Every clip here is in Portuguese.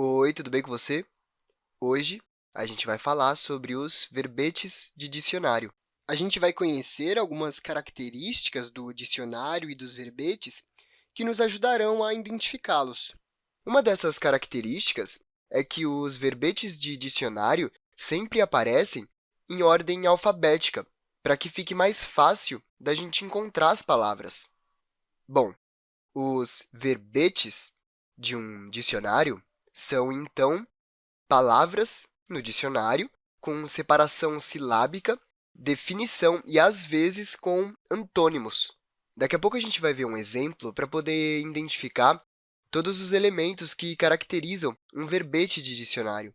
Oi, tudo bem com você? Hoje, a gente vai falar sobre os verbetes de dicionário. A gente vai conhecer algumas características do dicionário e dos verbetes que nos ajudarão a identificá-los. Uma dessas características é que os verbetes de dicionário sempre aparecem em ordem alfabética, para que fique mais fácil da gente encontrar as palavras. Bom, os verbetes de um dicionário são, então, palavras no dicionário com separação silábica, definição e, às vezes, com antônimos. Daqui a pouco a gente vai ver um exemplo para poder identificar todos os elementos que caracterizam um verbete de dicionário.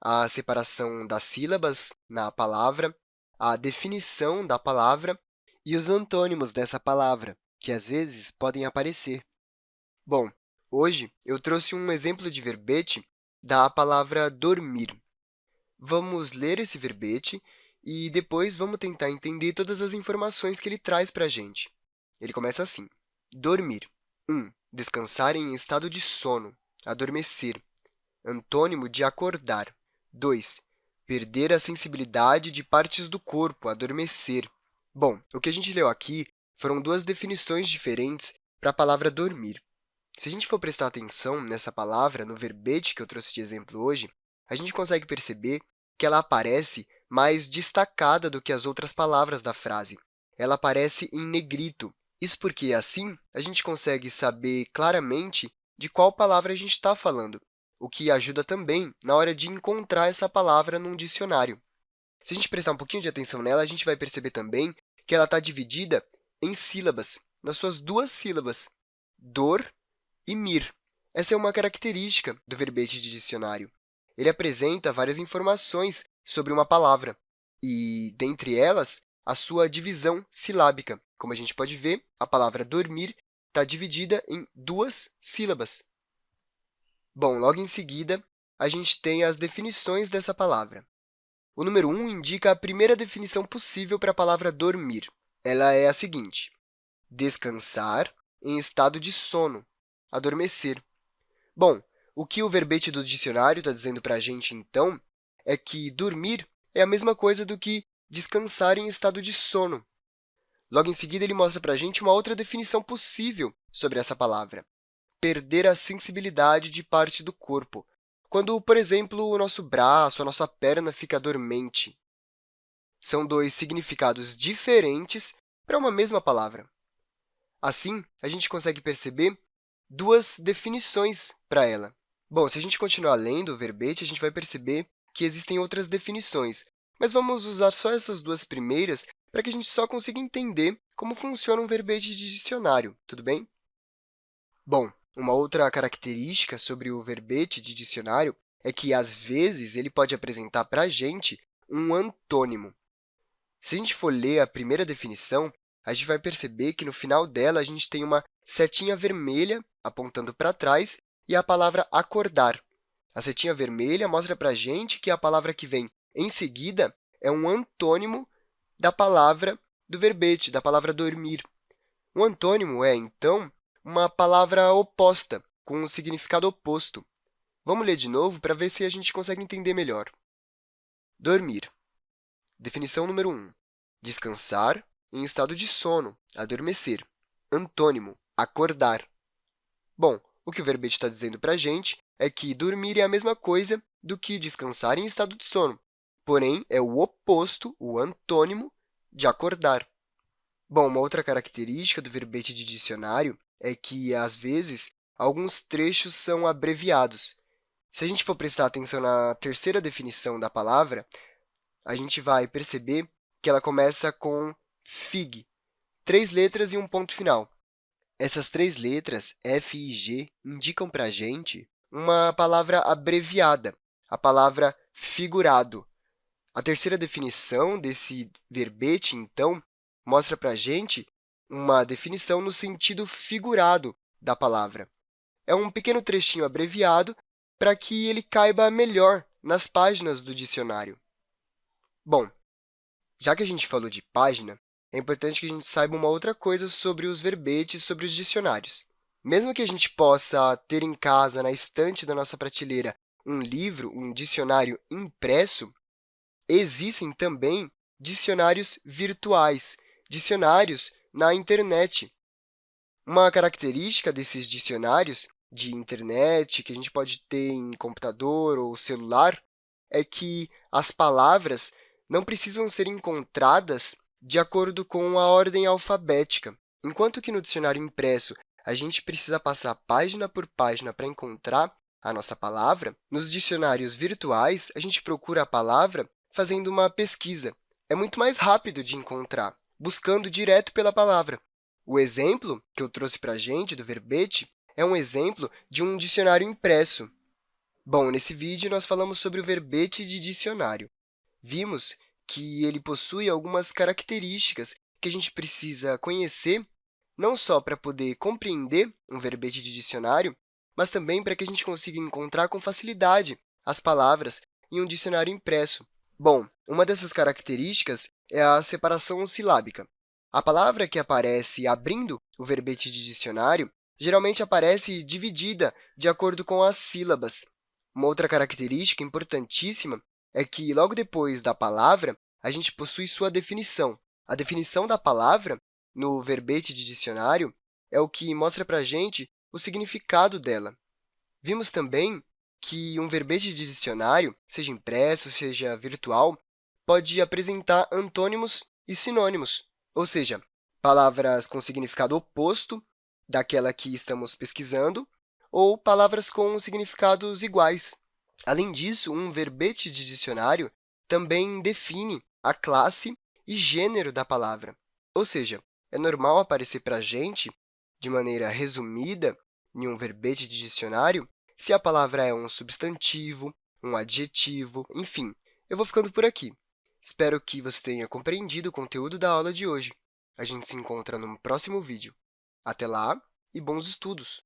A separação das sílabas na palavra, a definição da palavra e os antônimos dessa palavra, que às vezes podem aparecer. Bom, hoje eu trouxe um exemplo de verbete da palavra dormir. Vamos ler esse verbete e depois vamos tentar entender todas as informações que ele traz para a gente. Ele começa assim. Dormir. 1. Um, descansar em estado de sono, adormecer. Antônimo de acordar. 2 perder a sensibilidade de partes do corpo, adormecer. Bom, o que a gente leu aqui foram duas definições diferentes para a palavra dormir. Se a gente for prestar atenção nessa palavra, no verbete que eu trouxe de exemplo hoje, a gente consegue perceber que ela aparece mais destacada do que as outras palavras da frase. Ela aparece em negrito. Isso porque, assim, a gente consegue saber claramente de qual palavra a gente está falando o que ajuda também na hora de encontrar essa palavra num dicionário. Se a gente prestar um pouquinho de atenção nela, a gente vai perceber também que ela está dividida em sílabas, nas suas duas sílabas, dor e mir. Essa é uma característica do verbete de dicionário. Ele apresenta várias informações sobre uma palavra, e, dentre elas, a sua divisão silábica. Como a gente pode ver, a palavra dormir está dividida em duas sílabas. Bom, logo em seguida, a gente tem as definições dessa palavra. O número 1 indica a primeira definição possível para a palavra dormir. Ela é a seguinte, descansar em estado de sono, adormecer. Bom, o que o verbete do dicionário está dizendo para a gente, então, é que dormir é a mesma coisa do que descansar em estado de sono. Logo em seguida, ele mostra para a gente uma outra definição possível sobre essa palavra perder a sensibilidade de parte do corpo, quando, por exemplo, o nosso braço, a nossa perna fica dormente. São dois significados diferentes para uma mesma palavra. Assim, a gente consegue perceber duas definições para ela. Bom, se a gente continuar lendo o verbete, a gente vai perceber que existem outras definições, mas vamos usar só essas duas primeiras para que a gente só consiga entender como funciona um verbete de dicionário, tudo bem? Bom, uma outra característica sobre o verbete de dicionário é que, às vezes, ele pode apresentar para a gente um antônimo. Se a gente for ler a primeira definição, a gente vai perceber que, no final dela, a gente tem uma setinha vermelha apontando para trás e a palavra acordar. A setinha vermelha mostra para a gente que a palavra que vem em seguida é um antônimo da palavra do verbete, da palavra dormir. O antônimo é, então, uma palavra oposta, com um significado oposto. Vamos ler de novo para ver se a gente consegue entender melhor. Dormir. Definição número 1. Descansar em estado de sono, adormecer. Antônimo, acordar. Bom, o que o verbete está dizendo para a gente é que dormir é a mesma coisa do que descansar em estado de sono, porém, é o oposto, o antônimo, de acordar. Bom, uma outra característica do verbete de dicionário é que, às vezes, alguns trechos são abreviados. Se a gente for prestar atenção na terceira definição da palavra, a gente vai perceber que ela começa com fig, três letras e um ponto final. Essas três letras, F e G, indicam para a gente uma palavra abreviada, a palavra figurado. A terceira definição desse verbete, então, mostra para a gente uma definição no sentido figurado da palavra. É um pequeno trechinho abreviado para que ele caiba melhor nas páginas do dicionário. Bom, já que a gente falou de página, é importante que a gente saiba uma outra coisa sobre os verbetes, sobre os dicionários. Mesmo que a gente possa ter em casa, na estante da nossa prateleira, um livro, um dicionário impresso, existem também dicionários virtuais, dicionários na internet. Uma característica desses dicionários de internet, que a gente pode ter em computador ou celular, é que as palavras não precisam ser encontradas de acordo com a ordem alfabética. Enquanto que no dicionário impresso a gente precisa passar página por página para encontrar a nossa palavra, nos dicionários virtuais, a gente procura a palavra fazendo uma pesquisa. É muito mais rápido de encontrar, buscando direto pela palavra. O exemplo que eu trouxe para a gente do verbete é um exemplo de um dicionário impresso. Bom, nesse vídeo, nós falamos sobre o verbete de dicionário. Vimos que ele possui algumas características que a gente precisa conhecer, não só para poder compreender um verbete de dicionário, mas também para que a gente consiga encontrar com facilidade as palavras em um dicionário impresso. Bom, uma dessas características é a separação silábica. A palavra que aparece abrindo o verbete de dicionário geralmente aparece dividida de acordo com as sílabas. Uma outra característica importantíssima é que, logo depois da palavra, a gente possui sua definição. A definição da palavra, no verbete de dicionário, é o que mostra para a gente o significado dela. Vimos também que um verbete de dicionário, seja impresso, seja virtual, pode apresentar antônimos e sinônimos, ou seja, palavras com significado oposto daquela que estamos pesquisando, ou palavras com significados iguais. Além disso, um verbete de dicionário também define a classe e gênero da palavra. Ou seja, é normal aparecer para a gente, de maneira resumida, em um verbete de dicionário, se a palavra é um substantivo, um adjetivo, enfim. Eu vou ficando por aqui. Espero que você tenha compreendido o conteúdo da aula de hoje. A gente se encontra no próximo vídeo. Até lá e bons estudos!